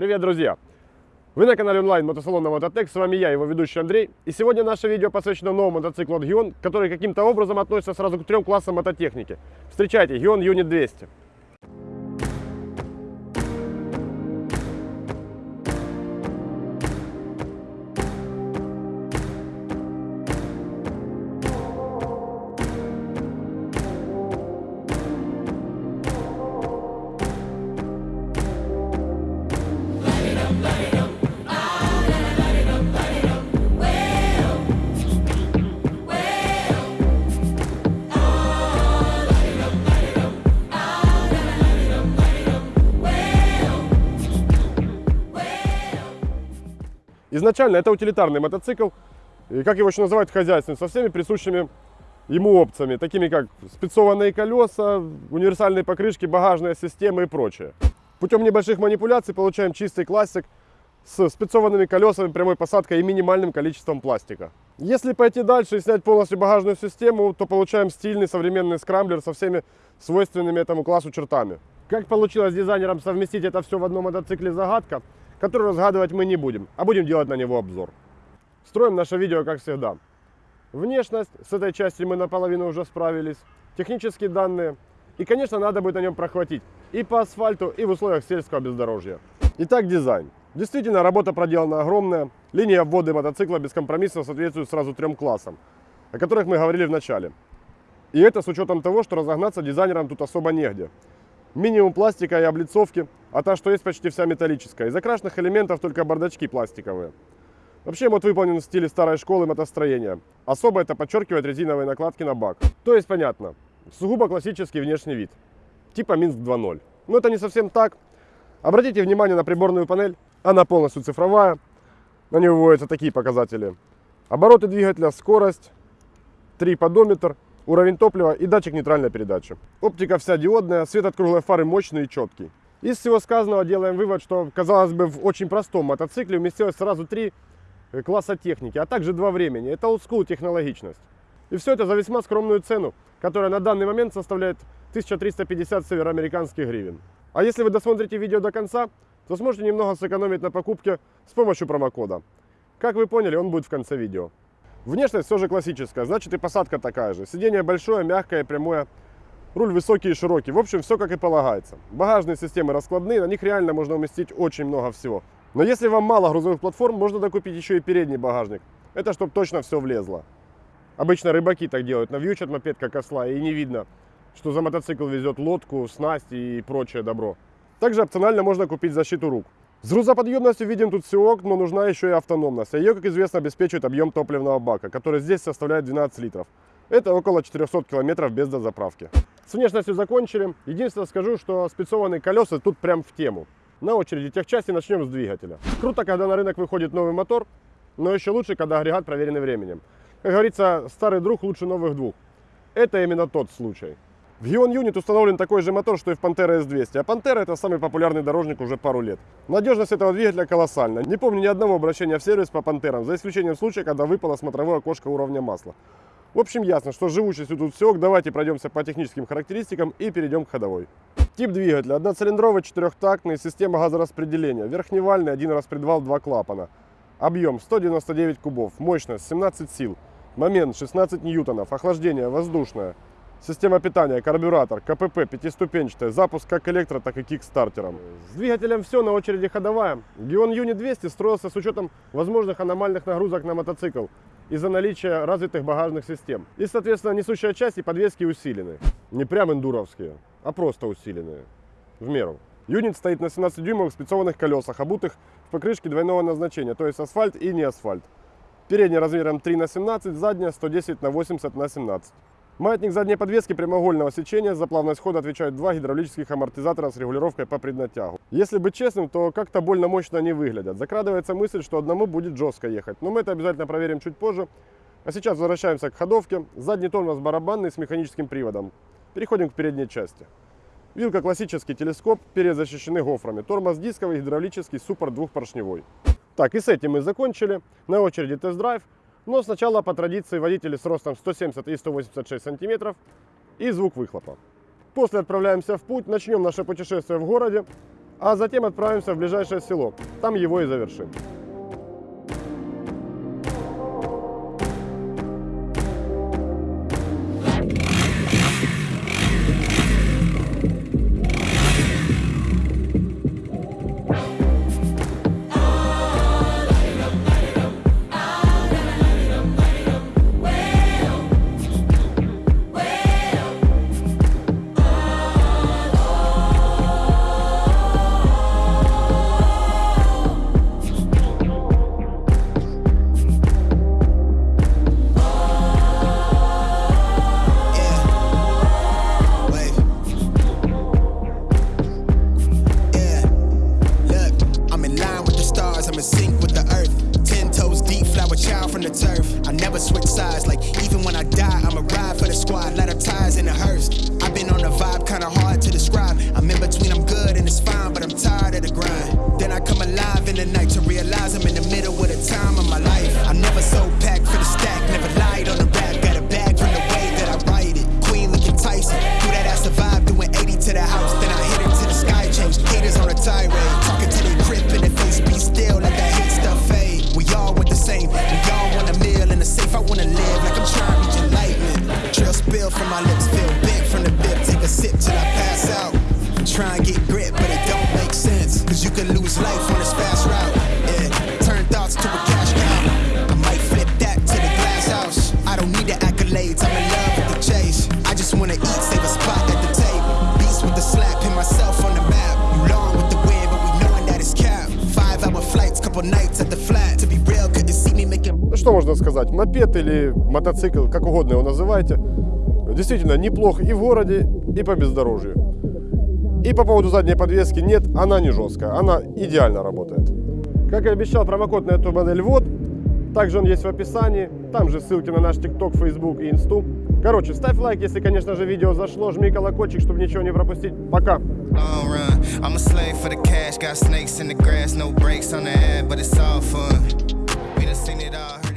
Привет, друзья! Вы на канале онлайн мотосалона Мототек, с вами я, его ведущий Андрей. И сегодня наше видео посвящено новому мотоциклу от Гион, который каким-то образом относится сразу к трем классам мототехники. Встречайте, Гион Юнит 200. Изначально это утилитарный мотоцикл, и как его еще называют хозяйственный, со всеми присущими ему опциями, такими как спецованные колеса, универсальные покрышки, багажная система и прочее. Путем небольших манипуляций получаем чистый классик с спецованными колесами, прямой посадкой и минимальным количеством пластика. Если пойти дальше и снять полностью багажную систему, то получаем стильный современный скрамблер со всеми свойственными этому классу чертами. Как получилось дизайнерам совместить это все в одном мотоцикле загадка, которую разгадывать мы не будем, а будем делать на него обзор. Строим наше видео как всегда. Внешность, с этой частью мы наполовину уже справились, технические данные и, конечно, надо будет на нем прохватить и по асфальту, и в условиях сельского бездорожья. Итак, дизайн. Действительно, работа проделана огромная. Линия ввода мотоцикла бескомпромиссно соответствует сразу трем классам, о которых мы говорили в начале. И это с учетом того, что разогнаться дизайнерам тут особо негде. Минимум пластика и облицовки, а та, что есть, почти вся металлическая. Из окрашенных элементов только бардачки пластиковые. Вообще мод выполнен в стиле старой школы мотостроения. Особо это подчеркивает резиновые накладки на бак. То есть понятно, сугубо классический внешний вид. Типа Минск 2.0. Но это не совсем так. Обратите внимание на приборную панель. Она полностью цифровая. На нее выводятся такие показатели. Обороты двигателя, скорость, 3 подометр, уровень топлива и датчик нейтральной передачи. Оптика вся диодная, свет от круглой фары мощный и четкий. Из всего сказанного делаем вывод, что, казалось бы, в очень простом мотоцикле уместилось сразу три э, класса техники, а также два времени. Это олдскул технологичность. И все это за весьма скромную цену, которая на данный момент составляет 1350 североамериканских гривен. А если вы досмотрите видео до конца, то сможете немного сэкономить на покупке с помощью промокода. Как вы поняли, он будет в конце видео. Внешность все же классическая, значит и посадка такая же. Сиденье большое, мягкое, прямое. Руль высокий и широкий. В общем, все как и полагается. Багажные системы раскладные, на них реально можно уместить очень много всего. Но если вам мало грузовых платформ, можно докупить еще и передний багажник. Это чтобы точно все влезло. Обычно рыбаки так делают, навьючат мопед как осла и не видно, что за мотоцикл везет лодку, снасть и прочее добро. Также опционально можно купить защиту рук. С грузоподъемностью видим тут все ок, но нужна еще и автономность. А ее, как известно, обеспечивает объем топливного бака, который здесь составляет 12 литров. Это около 400 километров без дозаправки. С внешностью закончили. Единственное скажу, что спецованные колеса тут прям в тему. На очереди техчасти начнем с двигателя. Круто, когда на рынок выходит новый мотор, но еще лучше, когда агрегат проверенный временем. Как говорится, старый друг лучше новых двух. Это именно тот случай. В Gion Unit установлен такой же мотор, что и в Pantera S200, а Pantera это самый популярный дорожник уже пару лет. Надежность этого двигателя колоссальна. Не помню ни одного обращения в сервис по Пантерам, за исключением случая, когда выпало смотровое окошко уровня масла. В общем, ясно, что живучестью тут все. Давайте пройдемся по техническим характеристикам и перейдем к ходовой. Тип двигателя. Одноцилиндровый, четырехтактный, система газораспределения. Верхневальный, один распредвал, два клапана. Объем 199 кубов, мощность 17 сил, момент 16 ньютонов, охлаждение воздушное. Система питания, карбюратор, КПП, пятиступенчатая, запуск как электро, так и кикстартером. С двигателем все, на очереди ходовая. Gion Unit 200 строился с учетом возможных аномальных нагрузок на мотоцикл из-за наличия развитых багажных систем. И, соответственно, несущая часть и подвески усилены. Не прям эндуровские, а просто усиленные. В меру. Юнит стоит на 17-дюймовых спецованных колесах, обутых в покрышке двойного назначения, то есть асфальт и не асфальт. Передняя размером 3 на 17, задняя 110 на 80 на 17. Маятник задней подвески прямоугольного сечения за плавность хода отвечают два гидравлических амортизатора с регулировкой по преднатягу. Если быть честным, то как-то больно мощно они выглядят. Закрадывается мысль, что одному будет жестко ехать, но мы это обязательно проверим чуть позже. А сейчас возвращаемся к ходовке. Задний тормоз барабанный с механическим приводом. Переходим к передней части. Вилка классический телескоп, перед защищены гофрами. Тормоз дисковый, гидравлический, супер двухпоршневой. Так, и с этим мы закончили. На очереди тест-драйв. Но сначала по традиции водители с ростом 170 и 186 сантиметров и звук выхлопа. После отправляемся в путь, начнем наше путешествие в городе, а затем отправимся в ближайшее село. Там его и завершим. turf. I never switch sides like Ну что можно сказать, мопед или мотоцикл, как угодно его называйте, действительно неплохо и в городе, и по бездорожью. И по поводу задней подвески, нет, она не жесткая, она идеально работает. Как и обещал, промокод на эту модель вот, также он есть в описании, там же ссылки на наш TikTok, Facebook и Инсту. Короче, ставь лайк, если, конечно же, видео зашло, жми колокольчик, чтобы ничего не пропустить. Пока! I'm a slave for the cash, got snakes in the grass, no breaks on the ad, but it's all fun. We done seen it all.